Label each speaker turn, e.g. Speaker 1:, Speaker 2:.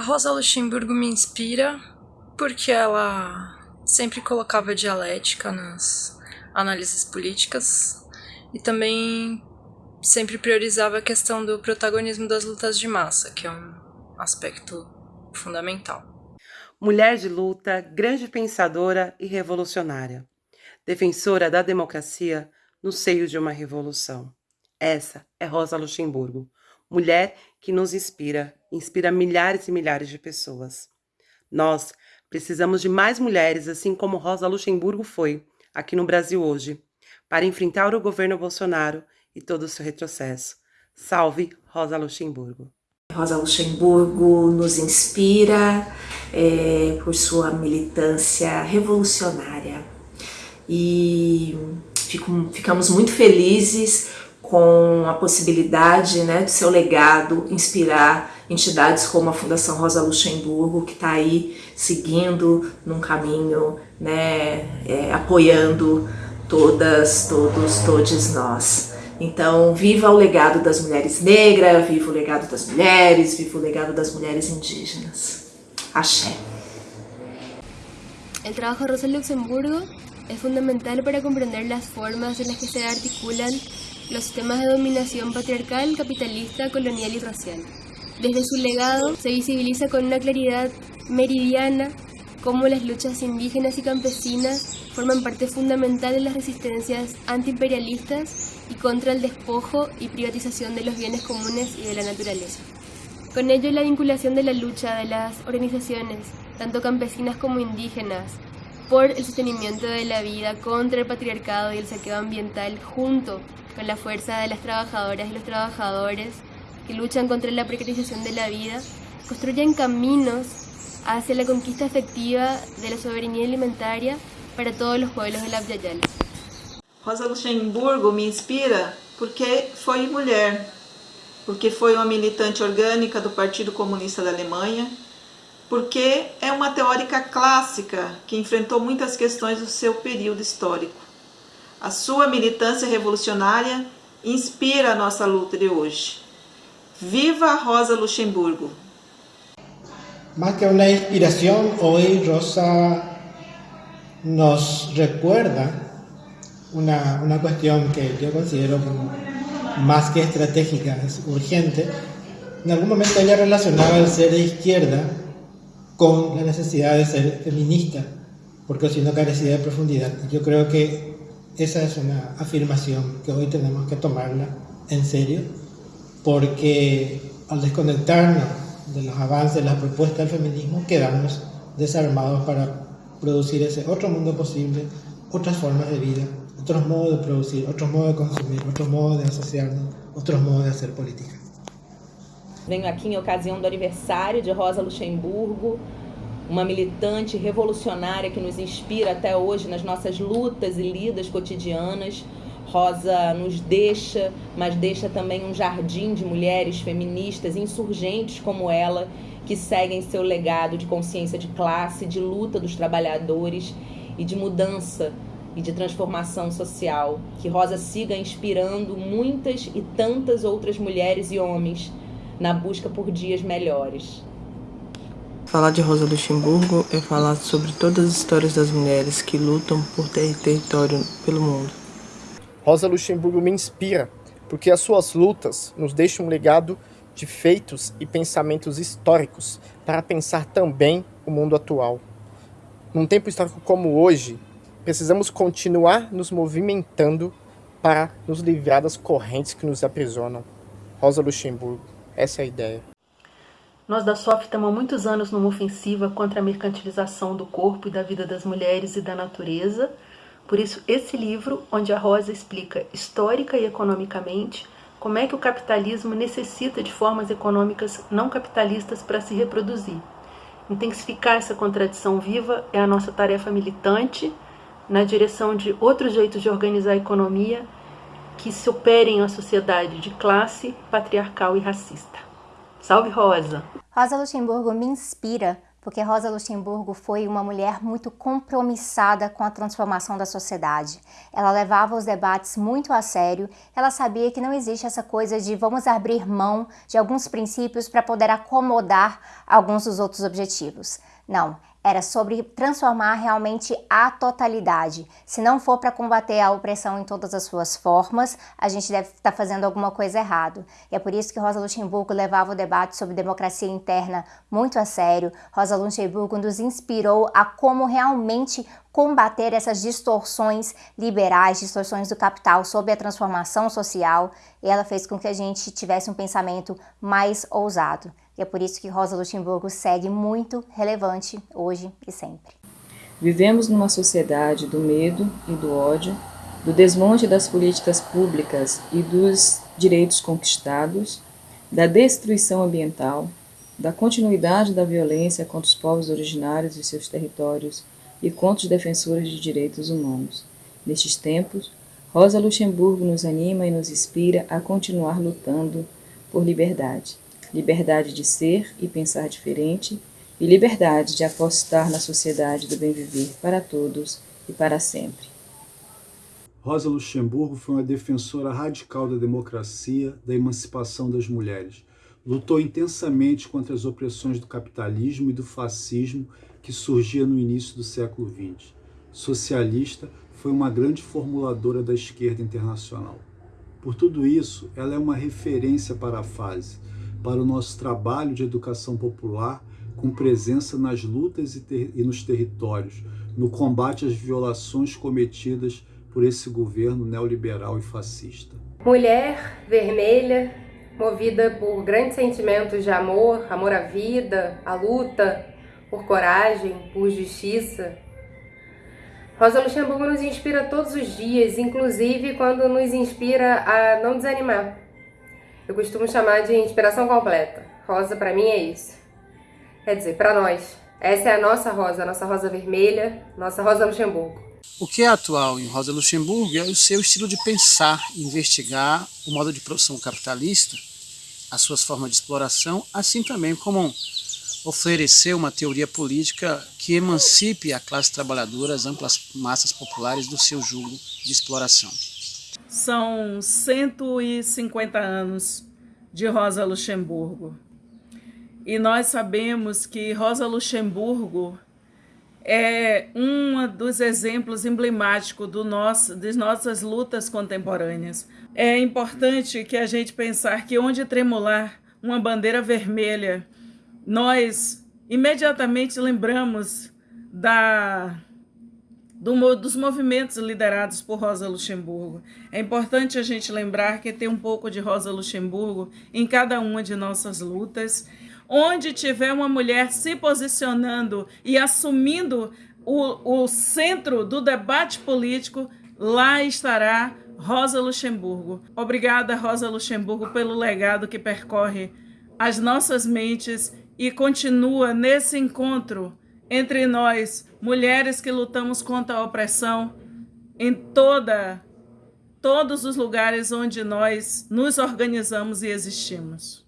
Speaker 1: Rosa Luxemburgo me inspira porque ela sempre colocava dialética nas análises políticas e também sempre priorizava a questão do protagonismo das lutas de massa, que é um aspecto fundamental.
Speaker 2: Mulher de luta, grande pensadora e revolucionária, defensora da democracia no seio de uma revolução. Essa é Rosa Luxemburgo, mulher que nos inspira, inspira milhares e milhares de pessoas. Nós precisamos de mais mulheres, assim como Rosa Luxemburgo foi, aqui no Brasil hoje, para enfrentar o governo Bolsonaro e todo o seu retrocesso. Salve Rosa Luxemburgo!
Speaker 3: Rosa Luxemburgo nos inspira é, por sua militância revolucionária e fico, ficamos muito felizes com a possibilidade né, do seu legado inspirar entidades como a Fundação Rosa Luxemburgo, que está aí seguindo num caminho, né, é, apoiando todas, todos, todos nós. Então, viva o legado das mulheres negras, viva o legado das mulheres, viva o legado das mulheres indígenas. Axé.
Speaker 4: El trabajo de Rosa Luxemburgo es fundamental para comprender las formas en las que se articulan los sistemas de dominación patriarcal, capitalista, colonial y racial. Desde su legado se visibiliza con una claridad meridiana cómo las luchas indígenas y campesinas forman parte fundamental de las resistencias antiimperialistas y contra el despojo y privatización de los bienes comunes y de la naturaleza. Con ello la vinculación de la lucha de las organizaciones, tanto campesinas como indígenas, por el sostenimiento de la vida contra el patriarcado y el saqueo ambiental junto con la fuerza de las trabajadoras y los trabajadores que luchan contra la precarización de la vida, construyen caminos hacia la conquista efectiva de la soberanía alimentaria para todos los pueblos de la Yala.
Speaker 5: Rosa Luxemburgo me inspira porque foi mulher, porque foi uma militante orgânica do Partido Comunista da Alemanha, porque é uma teórica clássica que enfrentou muitas questões do seu período histórico. A sua militância revolucionária inspira a nossa luta de hoje. Viva Rosa Luxemburgo!
Speaker 6: Más que una inspiración, hoy Rosa nos recuerda una, una cuestión que yo considero como que estratégica, es urgente. En algún momento ella relacionaba el ser de izquierda con la necesidad de ser feminista, porque si no carecía de profundidad. Yo creo que esa es una afirmación que hoy tenemos que tomarla en serio, porque al desconectarnos de los avances, de las propuestas del feminismo, quedamos desarmados para producir ese otro mundo posible, otras formas de vida, otros modos de producir, otros modos de consumir, otros modos de asociarnos, otros modos de hacer política.
Speaker 7: Venho aqui em ocasião do aniversário de Rosa Luxemburgo, uma militante revolucionária que nos inspira até hoje nas nossas lutas e lidas cotidianas. Rosa nos deixa, mas deixa também um jardim de mulheres feministas insurgentes como ela, que seguem seu legado de consciência de classe, de luta dos trabalhadores e de mudança e de transformação social. Que Rosa siga inspirando muitas e tantas outras mulheres e homens na busca por dias melhores.
Speaker 8: Falar de Rosa Luxemburgo é falar sobre todas as histórias das mulheres que lutam por ter território pelo mundo.
Speaker 9: Rosa Luxemburgo me inspira, porque as suas lutas nos deixam um legado de feitos e pensamentos históricos para pensar também o mundo atual. Num tempo histórico como hoje, precisamos continuar nos movimentando para nos livrar das correntes que nos aprisionam. Rosa Luxemburgo, essa é a ideia.
Speaker 10: Nós da SOF estamos há muitos anos numa ofensiva contra a mercantilização do corpo e da vida das mulheres e da natureza. Por isso, esse livro, onde a Rosa explica histórica e economicamente como é que o capitalismo necessita de formas econômicas não capitalistas para se reproduzir. Intensificar essa contradição viva é a nossa tarefa militante na direção de outros jeitos de organizar a economia que se operem à sociedade de classe, patriarcal e racista. Salve Rosa!
Speaker 11: Rosa Luxemburgo me inspira porque Rosa Luxemburgo foi uma mulher muito compromissada com a transformação da sociedade. Ela levava os debates muito a sério, ela sabia que não existe essa coisa de vamos abrir mão de alguns princípios para poder acomodar alguns dos outros objetivos. Não, era sobre transformar realmente a totalidade. Se não for para combater a opressão em todas as suas formas, a gente deve estar tá fazendo alguma coisa errado. E é por isso que Rosa Luxemburgo levava o debate sobre democracia interna muito a sério. Rosa Luxemburgo nos inspirou a como realmente combater essas distorções liberais, distorções do capital sobre a transformação social, e ela fez com que a gente tivesse um pensamento mais ousado. É por isso que Rosa Luxemburgo segue muito relevante hoje e sempre.
Speaker 12: Vivemos numa sociedade do medo e do ódio, do desmonte das políticas públicas e dos direitos conquistados, da destruição ambiental, da continuidade da violência contra os povos originários e seus territórios e contra os defensores de direitos humanos. Nestes tempos, Rosa Luxemburgo nos anima e nos inspira a continuar lutando por liberdade liberdade de ser e pensar diferente e liberdade de apostar na sociedade do bem viver para todos e para sempre.
Speaker 13: Rosa Luxemburgo foi uma defensora radical da democracia, da emancipação das mulheres. Lutou intensamente contra as opressões do capitalismo e do fascismo que surgia no início do século XX. Socialista, foi uma grande formuladora da esquerda internacional. Por tudo isso, ela é uma referência para a fase, para o nosso trabalho de educação popular com presença nas lutas e, e nos territórios, no combate às violações cometidas por esse governo neoliberal e fascista.
Speaker 14: Mulher vermelha, movida por grandes sentimentos de amor, amor à vida, à luta, por coragem, por justiça. Rosa Luxemburgo nos inspira todos os dias, inclusive quando nos inspira a não desanimar, eu costumo chamar de inspiração completa. Rosa para mim é isso. Quer dizer, para nós. Essa é a nossa rosa, a nossa rosa vermelha, nossa rosa Luxemburgo.
Speaker 15: O que é atual em Rosa Luxemburgo é o seu estilo de pensar, investigar o modo de produção capitalista, as suas formas de exploração, assim também como oferecer uma teoria política que emancipe a classe trabalhadora, as amplas massas populares do seu jugo de exploração.
Speaker 16: São 150 anos de Rosa Luxemburgo. E nós sabemos que Rosa Luxemburgo é um dos exemplos emblemáticos do nosso, das nossas lutas contemporâneas. É importante que a gente pensar que onde tremular uma bandeira vermelha, nós imediatamente lembramos da do, dos movimentos liderados por Rosa Luxemburgo. É importante a gente lembrar que tem um pouco de Rosa Luxemburgo em cada uma de nossas lutas. Onde tiver uma mulher se posicionando e assumindo o, o centro do debate político, lá estará Rosa Luxemburgo. Obrigada, Rosa Luxemburgo, pelo legado que percorre as nossas mentes e continua nesse encontro entre nós, mulheres que lutamos contra a opressão em toda todos os lugares onde nós nos organizamos e existimos.